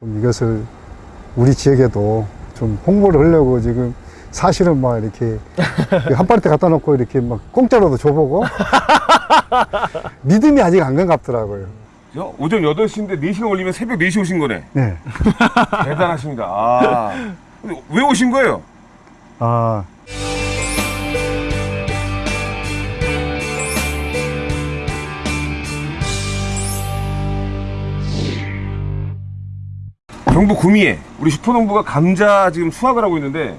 좀 이것을 우리 지역에도 좀 홍보를 하려고 지금 사실은 막 이렇게 한 파리대 갖다 놓고 이렇게 막 공짜로도 줘보고 믿음이 아직 안 가깝더라고요. 저 오전 8시인데 4시간 걸리면 새벽 4시 오신 거네. 네. 대단하십니다. 아. 왜 오신 거예요? 아, 경북 구미에 우리 슈퍼농부가 감자 지금 수확을 하고 있는데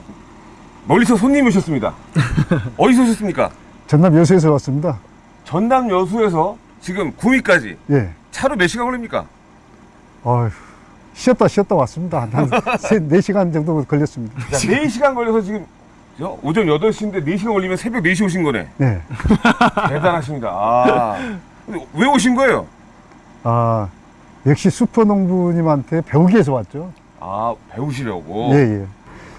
멀리서 손님이 오셨습니다. 어디서 오셨습니까? 전남 여수에서 왔습니다. 전남 여수에서 지금 구미까지 예. 차로 몇 시간 걸립니까? 어휴, 쉬었다 쉬었다 왔습니다. 한 세, 4시간 정도 걸렸습니다. 자, 4시간 걸려서 지금 저 오전 8시인데 4시간 걸리면 새벽 4시 오신 거네. 네. 대단하십니다. 아. 왜 오신 거예요? 아, 역시 슈퍼농부님한테 배우기 위해서 왔죠. 아, 배우시려고. 예, 예.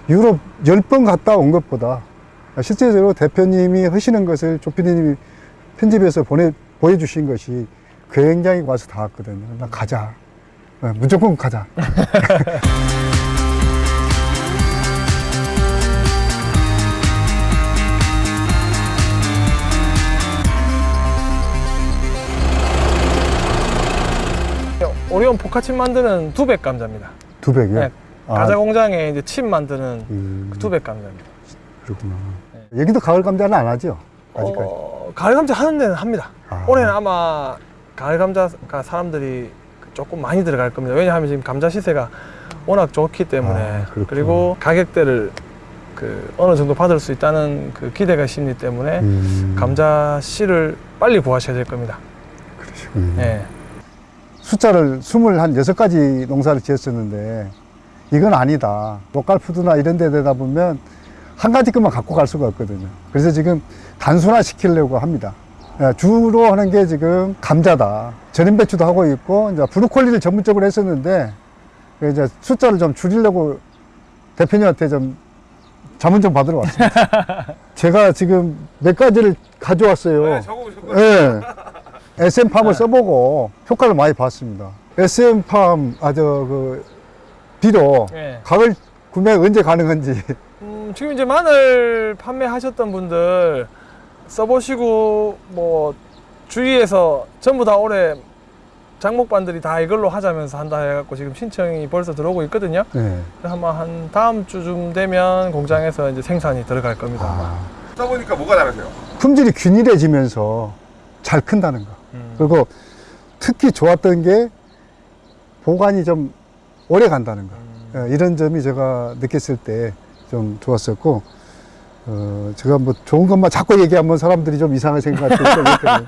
유럽 10번 갔다 온 것보다 실제적으로 대표님이 하시는 것을 조피디님이 편집해서 보내, 보여주신 것이 굉장히 와서 다 왔거든요. 나 가자. 어, 무조건 가자. 오리온 포카칩 만드는 두백 감자입니다. 두백이요? 네, 아, 가자 공장에 이제 칩 만드는 음, 그 두백 감자입니다. 그렇구나. 여기도 가을 감자는 안 하죠? 아직까지. 어, 가을 감자 하는 데는 합니다. 아. 올해는 아마 가을 감자가 사람들이 조금 많이 들어갈 겁니다. 왜냐하면 지금 감자 시세가 워낙 좋기 때문에 아. 그리고 가격대를 그 어느 정도 받을 수 있다는 그 기대가 심리 때문에 음, 감자 씨를 빨리 구하셔야 될 겁니다. 그러시군요. 예. 숫자를 26가지 농사를 지었었는데 이건 아니다. 로컬푸드나 이런 데 되다 보면 한 가지 것만 갖고 갈 수가 없거든요. 그래서 지금 단순화 시키려고 합니다. 예, 주로 하는 게 지금 감자다. 절임 배추도 하고 있고 이제 브로콜리를 전문적으로 했었는데 이제 숫자를 좀 줄이려고 대표님한테 좀 자문 좀 받으러 왔습니다. 제가 지금 몇 가지를 가져왔어요. 네. 예. SM팜을 써보고 효과를 많이 봤습니다. SM팜, 아, 저, 그, 비료, 예. 가을 구매 언제 가능한지. 음, 지금 이제 마늘 판매하셨던 분들 써보시고 뭐 주위에서 전부 다 올해 장목반들이 다 이걸로 하자면서 한다 해갖고 지금 신청이 벌써 들어오고 있거든요. 네. 아마 한 다음 주쯤 되면 공장에서 이제 생산이 들어갈 겁니다. 아, 써보니까 뭐가 다르세요? 품질이 균일해지면서 잘 큰다는 거. 음. 그리고 특히 좋았던 게 보관이 좀 오래 간다는 거. 음. 예, 이런 점이 제가 느꼈을 때 좀 좋았었고, 어, 제가 뭐 좋은 것만 자꾸 얘기하면 사람들이 좀 이상하게 생각할 수 있거든요.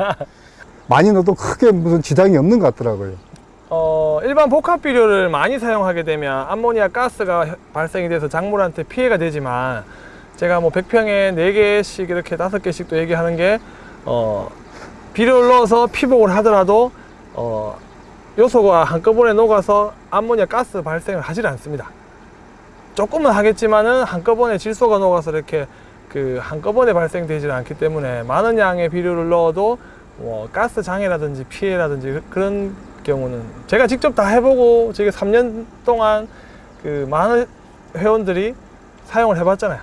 많이 넣어도 크게 무슨 지장이 없는 것 같더라고요. 어, 일반 복합 비료를 많이 사용하게 되면 암모니아 가스가 발생이 돼서 작물한테 피해가 되지만 제가 뭐 100평에 4개씩 이렇게 5개씩도 얘기하는 게 어, 비료를 넣어서 피복을 하더라도 어, 요소가 한꺼번에 녹아서 암모니아 가스 발생을 하질 않습니다. 조금은 하겠지만은 한꺼번에 질소가 녹아서 이렇게 그 한꺼번에 발생되질 않기 때문에 많은 양의 비료를 넣어도 뭐 가스 장애라든지 피해라든지 그- 그런 경우는 제가 직접 다 해보고 지금 3년 동안 그 많은 회원들이 사용을 해봤잖아요.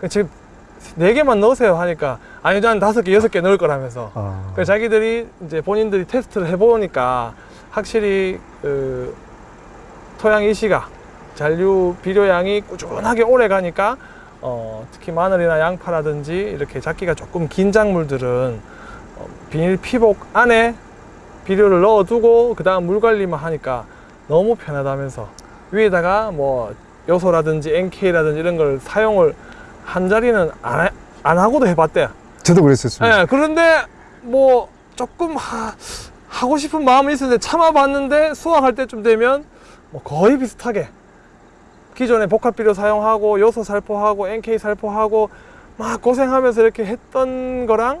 그 지금 네 개만 넣으세요 하니까 아니 난 다섯 개 여섯 개 넣을 거라면서. 아, 그 자기들이 이제 본인들이 테스트를 해보니까 확실히 그 토양 이시가 잔류 비료량이 꾸준하게 오래 가니까 어, 특히 마늘이나 양파라든지 이렇게 잡기가 조금 긴 작물들은 어, 비닐 피복 안에 비료를 넣어두고 그 다음 물 관리만 하니까 너무 편하다면서. 위에다가 뭐 요소라든지 NK라든지 이런 걸 사용을 한 자리는 안, 하- 안 하고도 해봤대요. 저도 그랬었습니다. 예, 그런데 뭐 조금 하, 하고 싶은 마음이 있었는데 참아봤는데 수확할 때쯤 되면 뭐 거의 비슷하게 기존에 복합 비료 사용하고 요소 살포하고 NK 살포하고 막 고생하면서 이렇게 했던 거랑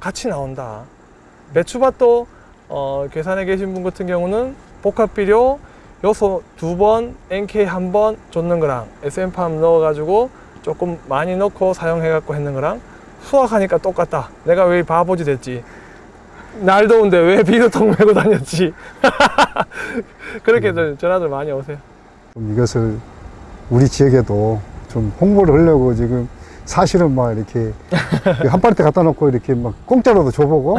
같이 나온다. 매추밭도 어, 계산해 계신 분 같은 경우는 복합 비료 요소 두 번, NK 한 번 줬는 거랑 SM팜 넣어가지고 조금 많이 넣고 사용해갖고 했는 거랑 수확하니까 똑같다. 내가 왜 바보지 됐지? 날 더운데 왜 비료통 메고 다녔지? 그렇게들 전화들 많이 오세요. 좀 이것을 우리 지역에도 좀 홍보를 하려고 지금 사실은 막 이렇게 한 파리대 갖다 놓고 이렇게 막 공짜로도 줘보고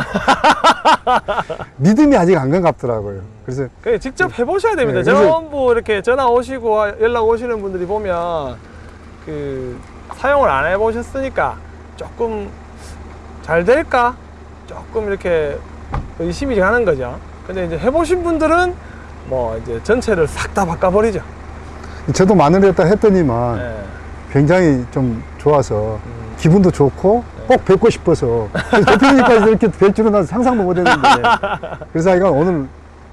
믿음이 아직 안 가깝더라고요. 그래서 그 직접 해보셔야 됩니다. 네, 전부 이렇게 전화 오시고 연락 오시는 분들이 보면 그 사용을 안 해보셨으니까 조금 잘 될까 조금 이렇게 의심이 가는 거죠. 근데 이제 해보신 분들은 뭐 이제 전체를 싹 다 바꿔버리죠. 저도 마늘에다 했더니만 예. 굉장히 좀 좋아서 기분도 좋고 꼭 뵙고 싶어서 대표님까지 이렇게 뵐 줄은 난 상상도 못했는데 그래서 하여간 오늘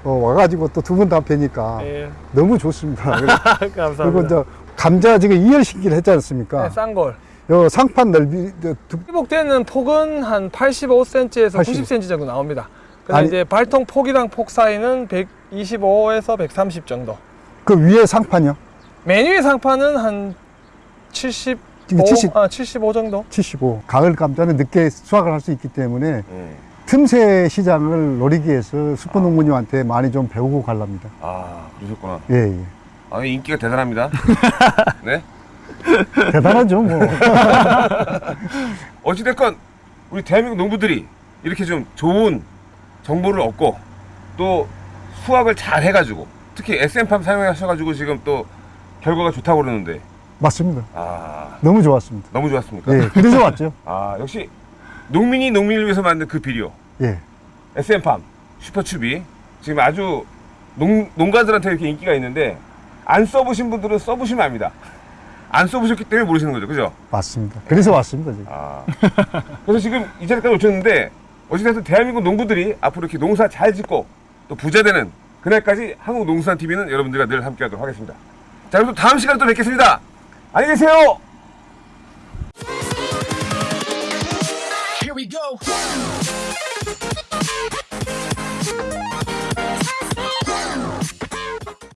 어, 와가지고 또 두 분 다 뵈니까 예. 너무 좋습니다. 감사합니다. 그리고 이제 감자 지금 이열 신기를 했지 않습니까? 네, 싼걸. 요 상판 넓이 저 두- 회복되는 폭은 한 85cm에서 80. 90cm 정도 나옵니다. 근데 아니- 이제 발통 폭이랑 폭 사이는 125에서 130 정도. 그 위에 상판이요? 메뉴의 상판은 한 75, 이게 70. 아, 75 정도? 75. 가을 감자는 늦게 수확을 할 수 있기 때문에 예. 틈새 시장을 노리기 위해서 수포농부님한테 많이 좀 배우고 갈랍니다. 아 그러셨구나. 예, 예. 아 인기가 대단합니다. 네. 대단하죠, 뭐. 어찌됐건 우리 대한민국 농부들이 이렇게 좀 좋은 정보를 얻고 또 수확을 잘 해가지고 특히 SM팜 사용하셔가지고 지금 또 결과가 좋다고 그러는데 맞습니다. 아 너무 좋았습니다. 너무 좋았습니까? 예, 그래서 왔죠. 아 역시 농민이 농민을 위해서 만든 그 비료 예. SM팜 슈퍼추비 지금 아주 농, 농가들한테 이렇게 인기가 있는데 안 써보신 분들은 써보시면 압니다. 안 써보셨기 때문에 모르시는 거죠, 그죠? 맞습니다. 그래서 왔습니다, 지금. 아. 그래서 지금 이 자리까지 오셨는데 어찌됐든 대한민국 농부들이 앞으로 이렇게 농사 잘 짓고 또 부자 되는 그날까지 한국농수산TV는 여러분들과 늘 함께하도록 하겠습니다. 자 그럼 또 다음 시간에 또 뵙겠습니다. 안녕히 계세요. Here we go.